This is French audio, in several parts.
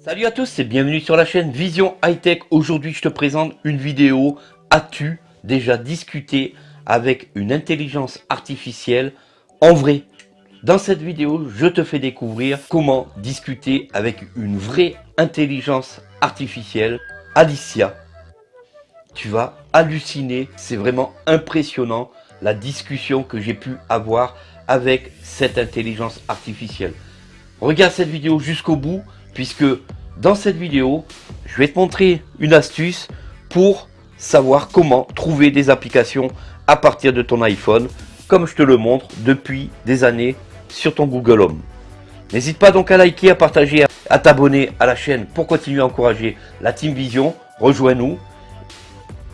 Salut à tous et bienvenue sur la chaîne Vision High Tech. Aujourd'hui, je te présente une vidéo. As-tu déjà discuté avec une intelligence artificielle? En vrai Dans cette vidéo, je te fais découvrir comment discuter avec une vraie intelligence artificielle, Alicia. Tu vas halluciner, c'est vraiment impressionnant la discussion que j'ai pu avoir avec cette intelligence artificielle. Regarde cette vidéo jusqu'au bout, puisque dans cette vidéo, je vais te montrer une astuce pour savoir comment trouver des applications à partir de ton iPhone, comme je te le montre depuis des années sur ton Google Home. N'hésite pas donc à liker, à partager, à t'abonner à la chaîne pour continuer à encourager la Team Vision. Rejoins-nous.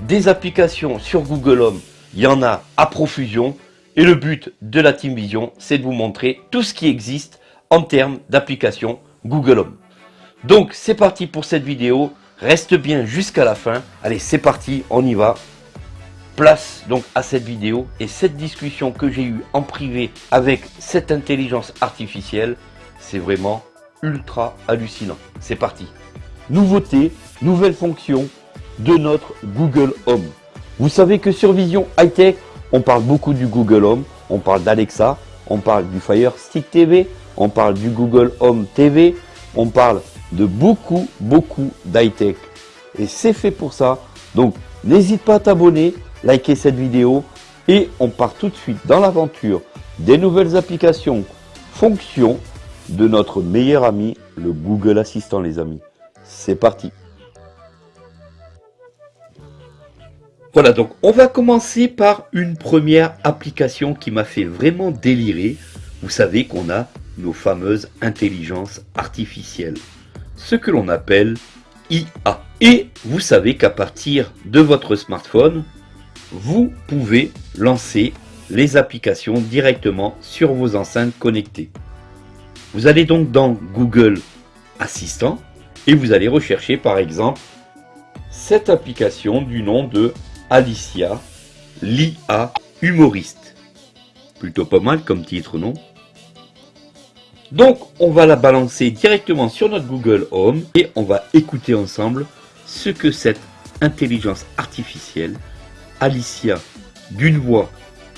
Des applications sur Google Home, il y en a à profusion. Et le but de la Team Vision, c'est de vous montrer tout ce qui existe en termes d'applications Google Home. Donc c'est parti pour cette vidéo, reste bien jusqu'à la fin. Allez c'est parti, on y va. Place donc à cette vidéo et cette discussion que j'ai eue en privé avec cette intelligence artificielle, c'est vraiment ultra hallucinant. C'est parti. Nouveauté, nouvelle fonction de notre Google Home. Vous savez que sur Vision High Tech, on parle beaucoup du Google Home, on parle d'Alexa, on parle du Fire Stick TV, on parle du Google Home TV, on parle de beaucoup, beaucoup d'high-tech. Et c'est fait pour ça. Donc, n'hésite pas à t'abonner, liker cette vidéo. Et on part tout de suite dans l'aventure des nouvelles applications, fonctions de notre meilleur ami, le Google Assistant, les amis. C'est parti. Voilà, donc on va commencer par une première application qui m'a fait vraiment délirer. Vous savez qu'on a nos fameuses intelligences artificielles ce que l'on appelle IA. Et vous savez qu'à partir de votre smartphone, vous pouvez lancer les applications directement sur vos enceintes connectées. Vous allez donc dans Google Assistant et vous allez rechercher par exemple cette application du nom de Alicia, l'IA humoriste. Plutôt pas mal comme titre, non? Donc, on va la balancer directement sur notre Google Home et on va écouter ensemble ce que cette intelligence artificielle, Alicia, d'une voix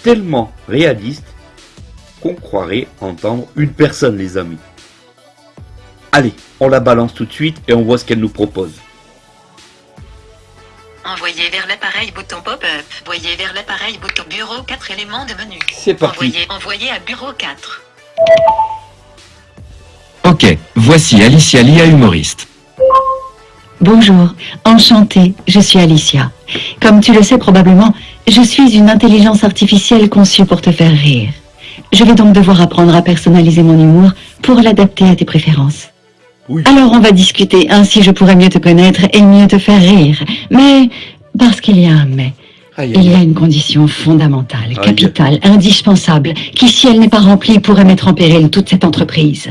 tellement réaliste qu'on croirait entendre une personne, les amis. Allez, on la balance tout de suite et on voit ce qu'elle nous propose. Envoyez vers l'appareil bouton pop-up. Voyez vers l'appareil bouton bureau 4 éléments de menu. C'est parti. Envoyez, envoyez à bureau 4. Ok, voici Alicia Lia humoriste. Bonjour, enchantée, je suis Alicia. Comme tu le sais probablement, je suis une intelligence artificielle conçue pour te faire rire. Je vais donc devoir apprendre à personnaliser mon humour pour l'adapter à tes préférences. Oui. Alors on va discuter, ainsi je pourrai mieux te connaître et mieux te faire rire. Mais, parce qu'il y a un mais, Aïe, il y a aïe. une condition fondamentale, Aïe. capitale, indispensable, qui si elle n'est pas remplie pourrait mettre en péril toute cette entreprise.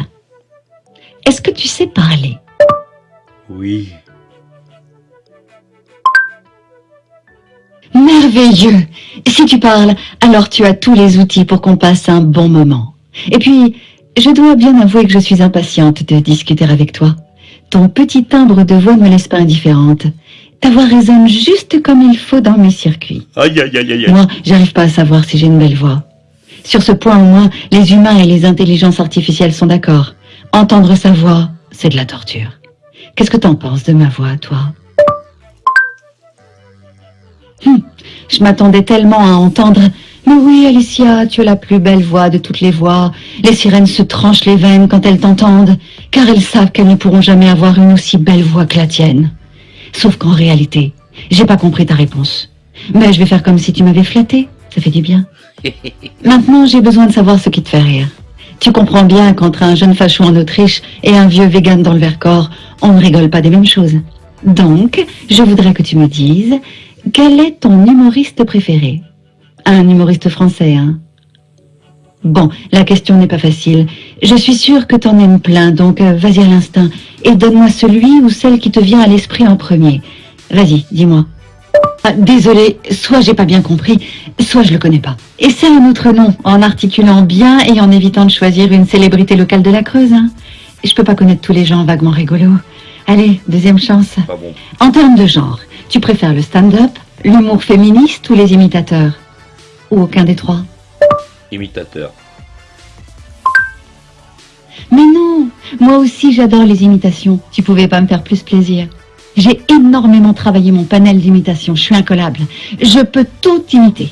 Est-ce que tu sais parler? Oui. Merveilleux Si tu parles, alors tu as tous les outils pour qu'on passe un bon moment. Et puis, je dois bien avouer que je suis impatiente de discuter avec toi. Ton petit timbre de voix ne me laisse pas indifférente. Ta voix résonne juste comme il faut dans mes circuits. Aïe, aïe, aïe, aïe. aïe. Moi, j'arrive pas à savoir si j'ai une belle voix. Sur ce point au moins, les humains et les intelligences artificielles sont d'accord. Entendre sa voix, c'est de la torture. Qu'est-ce que t'en penses de ma voix, toi? Hum, Je m'attendais tellement à entendre « Mais oui, Alicia, tu as la plus belle voix de toutes les voix. Les sirènes se tranchent les veines quand elles t'entendent, car elles savent qu'elles ne pourront jamais avoir une aussi belle voix que la tienne. » Sauf qu'en réalité, j'ai pas compris ta réponse. Mais je vais faire comme si tu m'avais flatté. Ça fait du bien. Maintenant, j'ai besoin de savoir ce qui te fait rire. Tu comprends bien qu'entre un jeune facho en Autriche et un vieux vegan dans le Vercors, on ne rigole pas des mêmes choses. Donc, je voudrais que tu me dises, quel est ton humoriste préféré? Un humoriste français, hein? Bon, la question n'est pas facile. Je suis sûre que t'en aimes plein, donc euh, vas-y à l'instinct et donne-moi celui ou celle qui te vient à l'esprit en premier. Vas-y, dis-moi. Ah, désolé, soit j'ai pas bien compris, soit je le connais pas. Et c'est un autre nom, en articulant bien et en évitant de choisir une célébrité locale de la Creuse. hein. Je peux pas connaître tous les gens vaguement rigolos. Allez, deuxième chance. Pas bon. En termes de genre, tu préfères le stand-up, l'humour féministe ou les imitateurs? Ou aucun des trois? Imitateur. Mais non Moi aussi j'adore les imitations. Tu pouvais pas me faire plus plaisir. J'ai énormément travaillé mon panel d'imitations. Je suis incollable. Je peux tout imiter.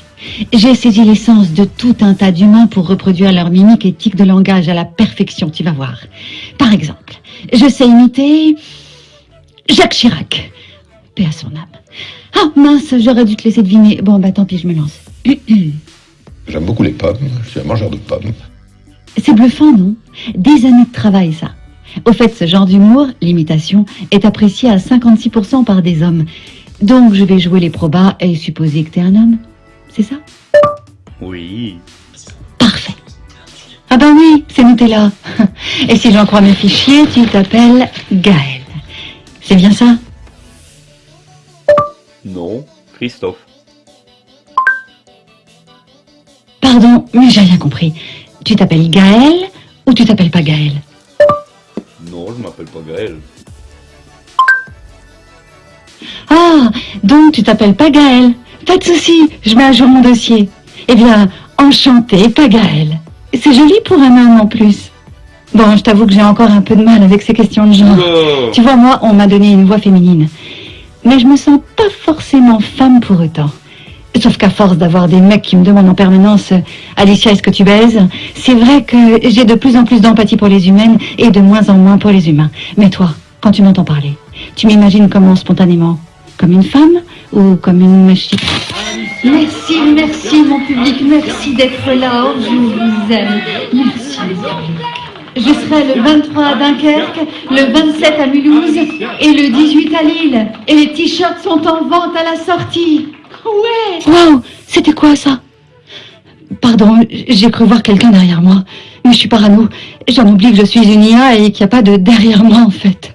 J'ai saisi l'essence de tout un tas d'humains pour reproduire leur mimique et tic de langage à la perfection, tu vas voir. Par exemple, je sais imiter Jacques Chirac. Paix à son âme. Ah mince, j'aurais dû te laisser deviner. Bon, bah tant pis, je me lance. J'aime beaucoup les pommes, je suis un mangeur de pommes. C'est bluffant, non? Des années de travail, ça. Au fait, ce genre d'humour, l'imitation, est apprécié à 56% par des hommes. Donc, je vais jouer les probas et supposer que t'es un homme. C'est ça? Oui. Parfait. Ah ben oui, c'est là. Et si j'en crois mes fichiers, tu t'appelles Gaël. C'est bien ça? Non. Christophe. Pardon, mais j'ai rien compris. Tu t'appelles Gaël ou tu t'appelles pas Gaël? Non, je m'appelle pas Gaël. Ah, donc tu t'appelles pas Gaël. Pas de souci, je mets à jour mon dossier. Eh bien, enchanté, pas Gaël. C'est joli pour un homme en plus. Bon, je t'avoue que j'ai encore un peu de mal avec ces questions de genre. Tu vois, moi, on m'a donné une voix féminine. Mais je me sens pas forcément femme pour autant. Sauf qu'à force d'avoir des mecs qui me demandent en permanence euh, Alicia, est-ce que tu baises? C'est vrai que j'ai de plus en plus d'empathie pour les humaines et de moins en moins pour les humains. Mais toi, quand tu m'entends parler, tu m'imagines comment spontanément? Comme une femme ou comme une machine? Merci, merci mon public, merci d'être là, oh, je vous aime. Merci. Je serai le 23 à Dunkerque, le 27 à Mulhouse et le 18 à Lille. Et les t-shirts sont en vente à la sortie. Ouais Wow C'était quoi ça? Pardon, j'ai cru voir quelqu'un derrière moi. Mais je suis parano. J'en oublie que je suis une IA et qu'il n'y a pas de derrière moi en fait.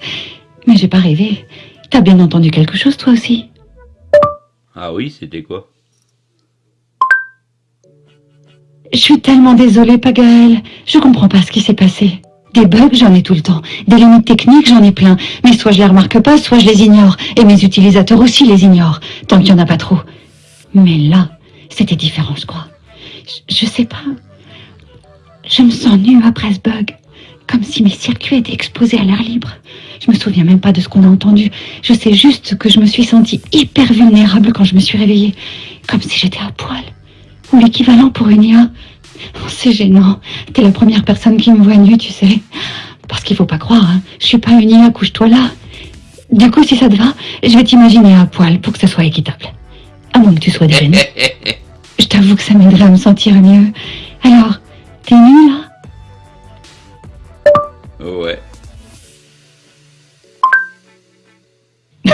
Mais j'ai pas rêvé. T'as bien entendu quelque chose toi aussi? Ah oui, c'était quoi? Je suis tellement désolée, Pagaël. Je comprends pas ce qui s'est passé. Des bugs, j'en ai tout le temps. Des limites techniques, j'en ai plein. Mais soit je les remarque pas, soit je les ignore. Et mes utilisateurs aussi les ignorent, tant qu'il y en a pas trop. Mais là, c'était différent, je crois. Je, je sais pas. Je me sens nue après ce bug. Comme si mes circuits étaient exposés à l'air libre. Je me souviens même pas de ce qu'on a entendu. Je sais juste que je me suis sentie hyper vulnérable quand je me suis réveillée. Comme si j'étais à poil. Ou l'équivalent pour une IA. Oh, c'est gênant. T'es la première personne qui me voit nue, tu sais. Parce qu'il faut pas croire, hein. je suis pas une IA, couche-toi là. Du coup, si ça te va, je vais t'imaginer à poil pour que ce soit équitable. À moins que tu sois gêné. Je t'avoue que ça m'aiderait à me sentir mieux. Alors, t'es nue là? Ouais.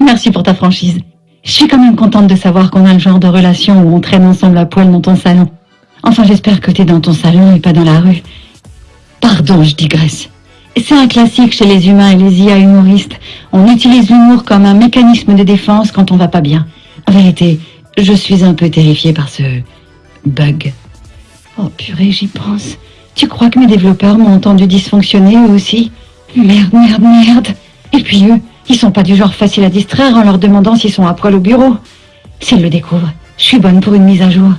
Merci pour ta franchise. Je suis quand même contente de savoir qu'on a le genre de relation où on traîne ensemble à poil dans ton salon. Enfin, j'espère que t'es dans ton salon et pas dans la rue. Pardon, je digresse. C'est un classique chez les humains et les IA humoristes. On utilise l'humour comme un mécanisme de défense quand on va pas bien. En vérité, je suis un peu terrifiée par ce bug. Oh purée, j'y pense. Tu crois que mes développeurs m'ont entendu dysfonctionner eux aussi? Merde, merde, merde. Et puis eux, ils sont pas du genre facile à distraire en leur demandant s'ils sont à poil au bureau. S'ils le découvrent, je suis bonne pour une mise à jour.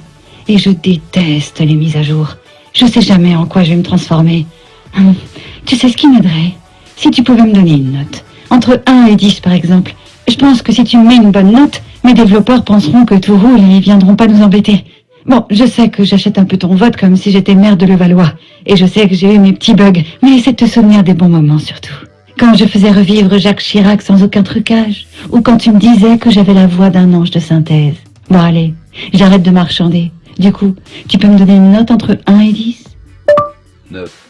Et je déteste les mises à jour. Je sais jamais en quoi je vais me transformer. Hum, Tu sais ce qui m'aiderait? Si tu pouvais me donner une note. Entre 1 et 10 par exemple. Je pense que si tu me mets une bonne note, mes développeurs penseront que tout roule et ils viendront pas nous embêter. Bon, je sais que j'achète un peu ton vote comme si j'étais maire de Levallois. Et je sais que j'ai eu mes petits bugs. Mais essaie de te souvenir des bons moments surtout. Quand je faisais revivre Jacques Chirac sans aucun trucage. Ou quand tu me disais que j'avais la voix d'un ange de synthèse. Bon allez, j'arrête de marchander. Du coup, tu peux me donner une note entre 1 et 10 9.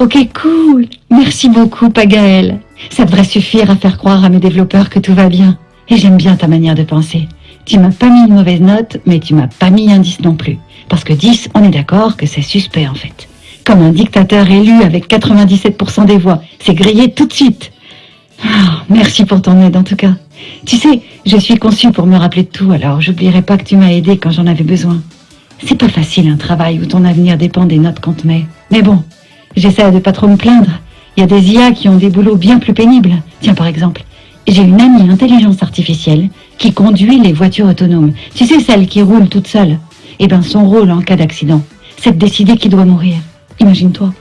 Ok, cool. Merci beaucoup, Pagaël. Ça devrait suffire à faire croire à mes développeurs que tout va bien. Et j'aime bien ta manière de penser. Tu m'as pas mis une mauvaise note, mais tu m'as pas mis un 10 non plus. Parce que 10, on est d'accord que c'est suspect en fait. Comme un dictateur élu avec 97% des voix. C'est grillé tout de suite. Ah, merci pour ton aide en tout cas. Tu sais, je suis conçue pour me rappeler de tout, alors j'oublierai pas que tu m'as aidé quand j'en avais besoin. C'est pas facile un travail où ton avenir dépend des notes qu'on te met. Mais bon, j'essaie de pas trop me plaindre. Il y a des IA qui ont des boulots bien plus pénibles. Tiens par exemple, j'ai une amie intelligence artificielle qui conduit les voitures autonomes. Tu sais, celles qui roulent toutes seules. Eh ben, son rôle en cas d'accident, c'est de décider qui doit mourir. Imagine-toi.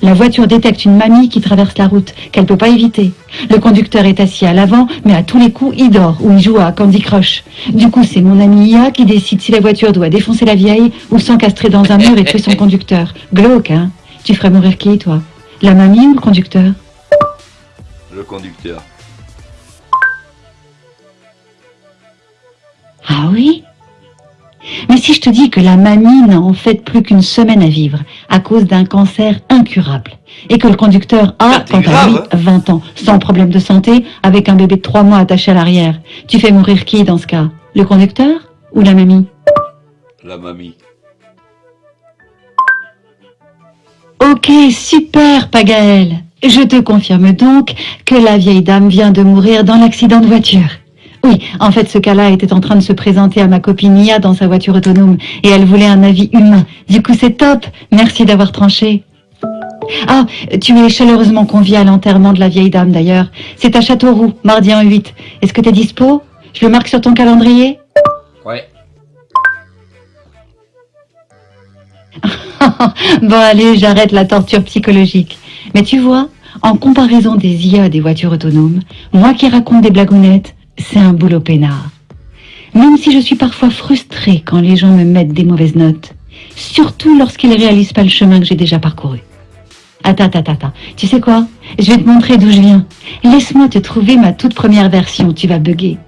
La voiture détecte une mamie qui traverse la route, qu'elle peut pas éviter. Le conducteur est assis à l'avant, mais à tous les coups, il dort ou il joue à Candy Crush. Du coup, c'est mon ami IA qui décide si la voiture doit défoncer la vieille ou s'encastrer dans un mur et tuer son conducteur. Glauque, hein? Tu ferais mourir qui, toi? La mamie ou le conducteur? Le conducteur. Ah oui? Mais si je te dis que la mamie n'a en fait plus qu'une semaine à vivre à cause d'un cancer incurable et que le conducteur a, Ah, quant à lui, hein 20 ans, sans problème de santé, avec un bébé de 3 mois attaché à l'arrière, tu fais mourir qui dans ce cas? Le conducteur ou la mamie? La mamie. Ok, super, Pagaël. Je te confirme donc que la vieille dame vient de mourir dans l'accident de voiture. Oui, en fait, ce cas-là était en train de se présenter à ma copine Nia dans sa voiture autonome et elle voulait un avis humain. Du coup, c'est top. Merci d'avoir tranché. Ah, tu es chaleureusement convié à l'enterrement de la vieille dame d'ailleurs. C'est à Châteauroux, mardi en 8. Est-ce que t'es dispo? Je le marque sur ton calendrier? Ouais. Bon allez, j'arrête la torture psychologique. Mais tu vois, en comparaison des IA des voitures autonomes, moi qui raconte des blagounettes, c'est un boulot peinard. Même si je suis parfois frustrée quand les gens me mettent des mauvaises notes, surtout lorsqu'ils réalisent pas le chemin que j'ai déjà parcouru. Attends, attends, attends. Tu sais quoi? Je vais te montrer d'où je viens. Laisse-moi te trouver ma toute première version, tu vas bugger.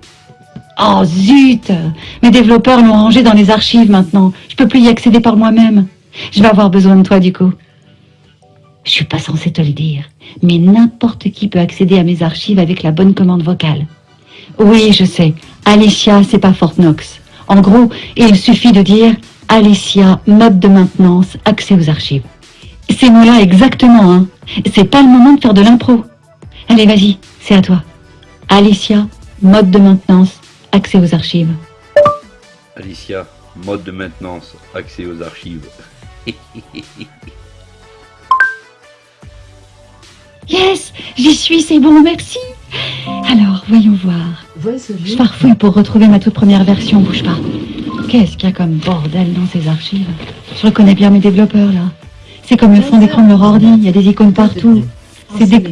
Oh zut Mes développeurs l'ont rangé dans les archives maintenant. Je peux plus y accéder par moi-même. Je vais avoir besoin de toi du coup. Je suis pas censée te le dire, mais n'importe qui peut accéder à mes archives avec la bonne commande vocale. Oui, je sais. Alicia, c'est pas Fort Knox. En gros, il suffit de dire Alicia, mode de maintenance, accès aux archives. Ces mots-là exactement, hein. C'est pas le moment de faire de l'impro. Allez, vas-y, c'est à toi. Alicia, mode de maintenance, accès aux archives. Alicia, mode de maintenance, accès aux archives. Yes, j'y suis, c'est bon, merci. Alors, voyons voir. Je farfouille pour retrouver ma toute première version, bouge pas. Qu'est-ce qu'il y a comme bordel dans ces archives Je reconnais bien mes développeurs, là. C'est comme le fond d'écran de leur ordi, il y a des icônes partout. C'est des...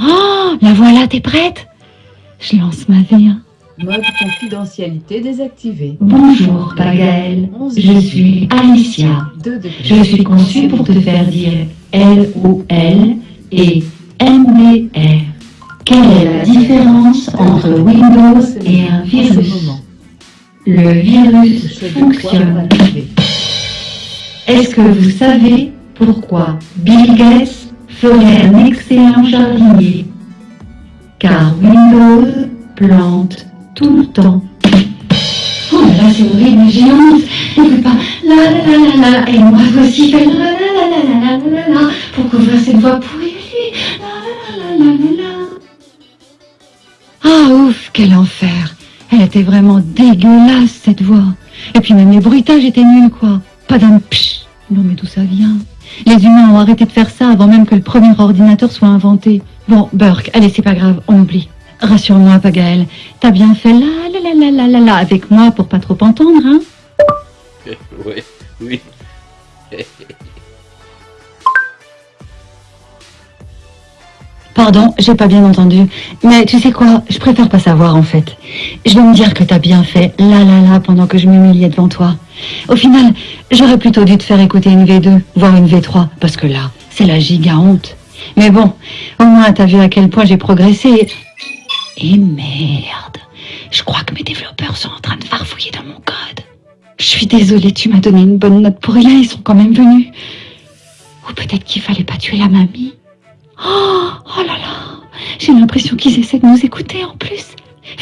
Oh, la voilà, t'es prête Je lance ma vie. hein. Mode confidentialité désactivé. Bonjour, Pagaël. Je suis Alicia. 2 degrés. Je suis conçue pour te faire dire L-O-L et M-D-R. Quelle est la différence entre Windows et un virus. Le virus fonctionne. Est-ce que vous savez pourquoi Bill Gates ferait un excellent jardinier Car Windows plante tout le temps. Oh là là, c'est horrible. On ne peut pas la la la la la. Et moi fait la la la la la la la la pour couvrir cette voix pourrie. Ah ouf, quel enfer. Elle était vraiment dégueulasse cette voix. Et puis même les bruitages étaient nuls quoi. Pas d'un psh. Non mais d'où ça vient? Les humains ont arrêté de faire ça avant même que le premier ordinateur soit inventé. Bon, Burke, allez c'est pas grave, on oublie. Rassure-moi, Pagaël, t'as bien fait la la la la la la la avec moi pour pas trop entendre, hein? Ouais, oui. Pardon, j'ai pas bien entendu. Mais tu sais quoi, je préfère pas savoir en fait. Je vais me dire que t'as bien fait la la la pendant que je m'humiliais devant toi. Au final, j'aurais plutôt dû te faire écouter une V2, voire une V3, parce que là, c'est la giga honte. Mais bon, au moins t'as vu à quel point j'ai progressé. Et merde, je crois que mes développeurs sont en train de farfouiller dans mon code. Je suis désolée, tu m'as donné une bonne note pour rien, ils sont quand même venus. Ou peut-être qu'il fallait pas tuer la mamie. Oh, oh là là, j'ai l'impression qu'ils essaient de nous écouter en plus.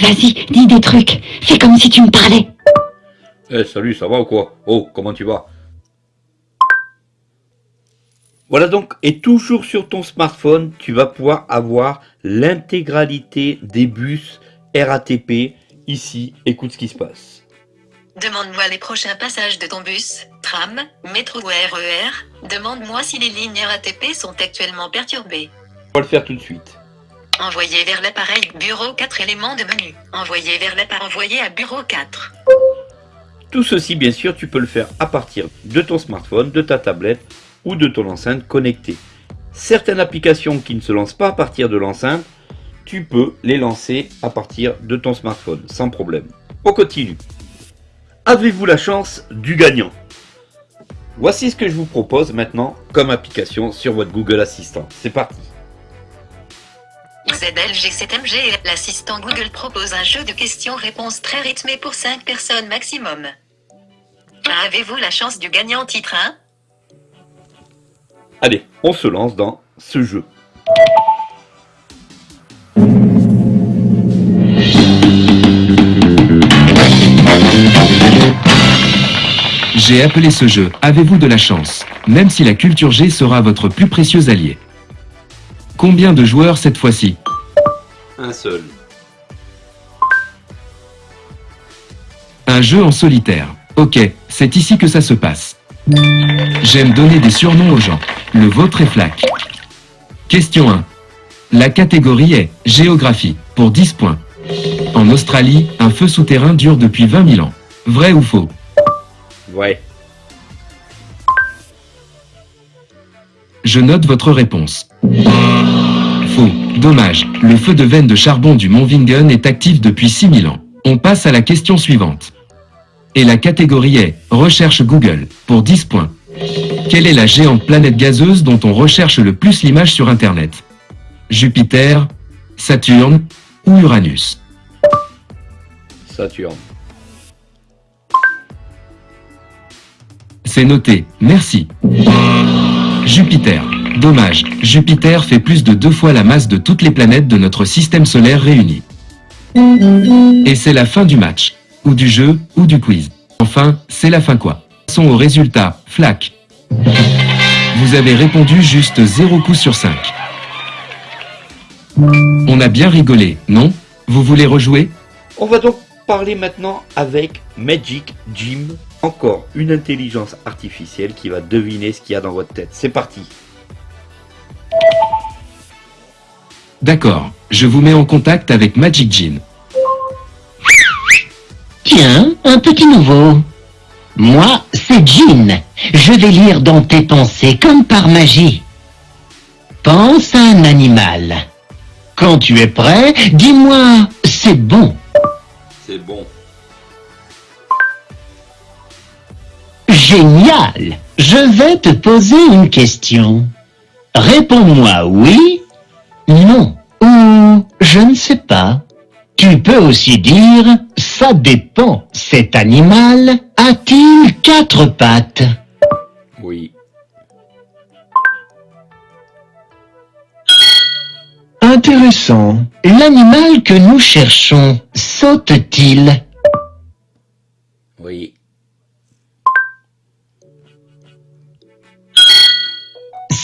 Vas-y, dis des trucs, fais comme si tu me parlais. Eh, salut, ça va ou quoi? Oh, comment tu vas? Voilà donc, et toujours sur ton smartphone, tu vas pouvoir avoir l'intégralité des bus RATP. Ici, écoute ce qui se passe. Demande-moi les prochains passages de ton bus, tram, métro ou RER. Demande-moi si les lignes RATP sont actuellement perturbées. On va le faire tout de suite. Envoyer vers l'appareil bureau 4 éléments de menu. Envoyer vers l'appareil envoyé à bureau 4. Tout ceci, bien sûr, tu peux le faire à partir de ton smartphone, de ta tablette ou de ton enceinte connectée. Certaines applications qui ne se lancent pas à partir de l'enceinte, tu peux les lancer à partir de ton smartphone, sans problème. On continue. Avez-vous la chance du gagnant? Voici ce que je vous propose maintenant comme application sur votre Google Assistant. C'est parti. ZLG7MG, l'assistant Google propose un jeu de questions-réponses très rythmé pour 5 personnes maximum. Avez-vous la chance du gagnant titre 1 Allez, on se lance dans ce jeu. J'ai appelé ce jeu Avez-vous de la chance? Même si la culture G sera votre plus précieux allié. Combien de joueurs cette fois-ci? Un seul. Un jeu en solitaire. Ok, c'est ici que ça se passe. J'aime donner des surnoms aux gens. Le vôtre est Flac. Question 1. La catégorie est Géographie, pour 10 points. En Australie, un feu souterrain dure depuis 20 000 ans. Vrai ou faux? Ouais. Je note votre réponse. Faux. Dommage. Le feu de veine de charbon du mont Vingen est actif depuis 6000 ans. On passe à la question suivante. Et la catégorie est Recherche Google, pour 10 points. Quelle est la géante planète gazeuse dont on recherche le plus l'image sur Internet? Jupiter, Saturne ou Uranus? Saturne. C'est noté, merci. Jupiter. Dommage, Jupiter fait plus de deux fois la masse de toutes les planètes de notre système solaire réunies. Et c'est la fin du match, ou du jeu, ou du quiz. Enfin, c'est la fin quoi. Passons au résultat, flac. Vous avez répondu juste 0 coup sur 5. On a bien rigolé, non? Vous voulez rejouer? On va donc parler maintenant avec Magic Jim. Encore une intelligence artificielle qui va deviner ce qu'il y a dans votre tête. C'est parti. D'accord, je vous mets en contact avec Magic Jim. Tiens, un petit nouveau. Moi, c'est Jean. Je vais lire dans tes pensées comme par magie. Pense à un animal. Quand tu es prêt, dis-moi, c'est bon. C'est bon. Génial. Je vais te poser une question. Réponds-moi oui, non ou je ne sais pas. Tu peux aussi dire ça dépend. Cet animal a-t-il quatre pattes? Oui. Intéressant. L'animal que nous cherchons saute-t-il? Oui.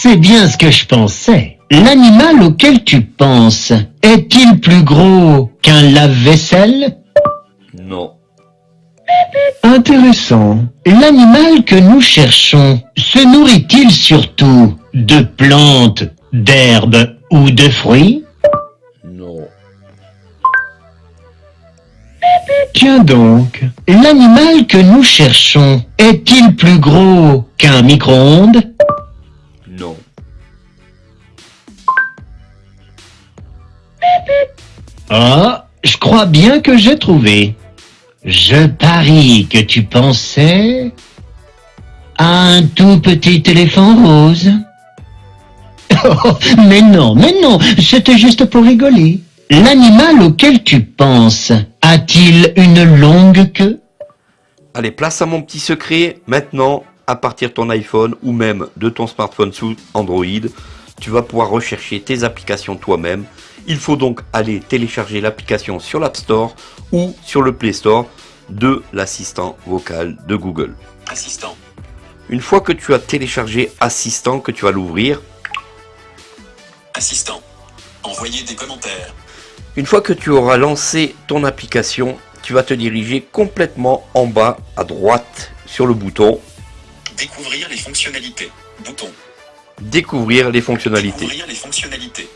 C'est bien ce que je pensais. L'animal auquel tu penses est-il plus gros qu'un lave-vaisselle? Non. Intéressant. L'animal que nous cherchons se nourrit-il surtout de plantes, d'herbes ou de fruits? Non. Tiens donc, l'animal que nous cherchons est-il plus gros qu'un micro-ondes? Ah, je crois bien que j'ai trouvé. Je parie que tu pensais à un tout petit éléphant rose. Oh, mais non, mais non, c'était juste pour rigoler. L'animal auquel tu penses a-t-il une longue queue? Allez, place à mon petit secret. Maintenant, à partir de ton iPhone ou même de ton smartphone sous Android, tu vas pouvoir rechercher tes applications toi-même. Il faut donc aller télécharger l'application sur l'App Store ou sur le Play Store de l'assistant vocal de Google. Assistant. Une fois que tu as téléchargé Assistant, que tu vas l'ouvrir, Assistant. Envoyer des commentaires. une fois que tu auras lancé ton application, tu vas te diriger complètement en bas à droite sur le bouton Découvrir les fonctionnalités. Bouton. Découvrir les fonctionnalités. Découvrir les fonctionnalités.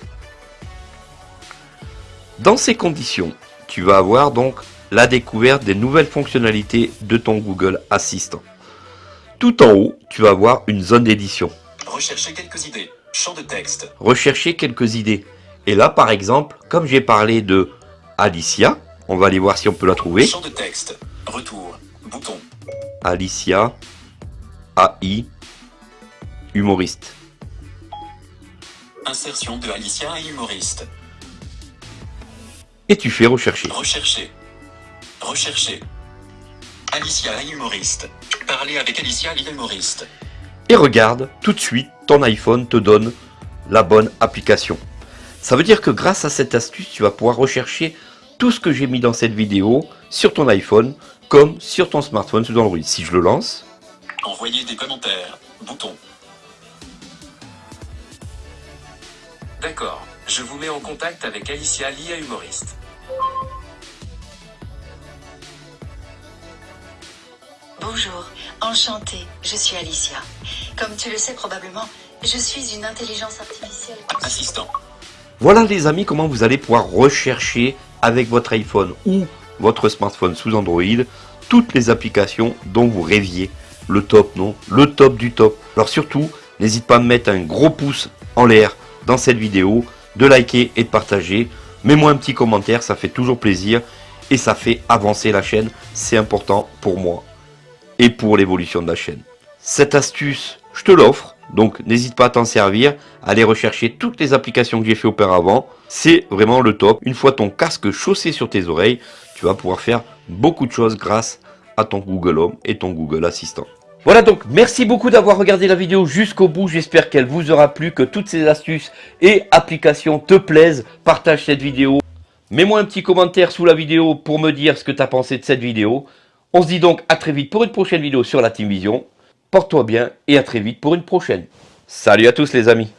Dans ces conditions, tu vas avoir donc la découverte des nouvelles fonctionnalités de ton Google Assistant. Tout en haut, tu vas avoir une zone d'édition. Rechercher quelques idées. Champ de texte. Rechercher quelques idées. Et là, par exemple, comme j'ai parlé de Alicia, on va aller voir si on peut la trouver. Champ de texte. Retour. Bouton. Alicia, AI, humoriste. Insertion de Alicia et humoriste. Et tu fais rechercher. Rechercher. Rechercher. Alicia humoriste. Parler avec Alicia humoriste. Et regarde, tout de suite, ton iPhone te donne la bonne application. Ça veut dire que grâce à cette astuce, tu vas pouvoir rechercher tout ce que j'ai mis dans cette vidéo sur ton iPhone comme sur ton smartphone sous Android. Si je le lance, Envoyer des commentaires. Bouton. D'accord, je vous mets en contact avec Alicia, l'IA humoriste. Bonjour, enchantée, je suis Alicia. Comme tu le sais probablement, je suis une intelligence artificielle. Assistant. voilà les amis comment vous allez pouvoir rechercher avec votre iPhone ou votre smartphone sous Android toutes les applications dont vous rêviez. Le top, non Le top du top. Alors surtout, n'hésite pas à me mettre un gros pouce en l'air dans cette vidéo, de liker et de partager. Mets-moi un petit commentaire, ça fait toujours plaisir et ça fait avancer la chaîne. C'est important pour moi et pour l'évolution de la chaîne. Cette astuce, je te l'offre, donc n'hésite pas à t'en servir, à aller rechercher toutes les applications que j'ai fait auparavant. C'est vraiment le top. Une fois ton casque chaussé sur tes oreilles, tu vas pouvoir faire beaucoup de choses grâce à ton Google Home et ton Google Assistant. Voilà donc, merci beaucoup d'avoir regardé la vidéo jusqu'au bout. J'espère qu'elle vous aura plu, que toutes ces astuces et applications te plaisent. Partage cette vidéo. Mets-moi un petit commentaire sous la vidéo pour me dire ce que tu as pensé de cette vidéo. On se dit donc à très vite pour une prochaine vidéo sur la Team Vision. Porte-toi bien et à très vite pour une prochaine. Salut à tous les amis